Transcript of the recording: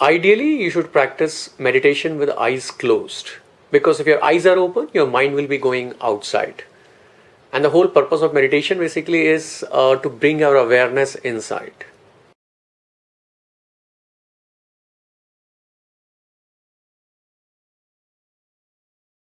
ideally you should practice meditation with eyes closed. Because if your eyes are open your mind will be going outside. And the whole purpose of meditation basically is uh, to bring our awareness inside.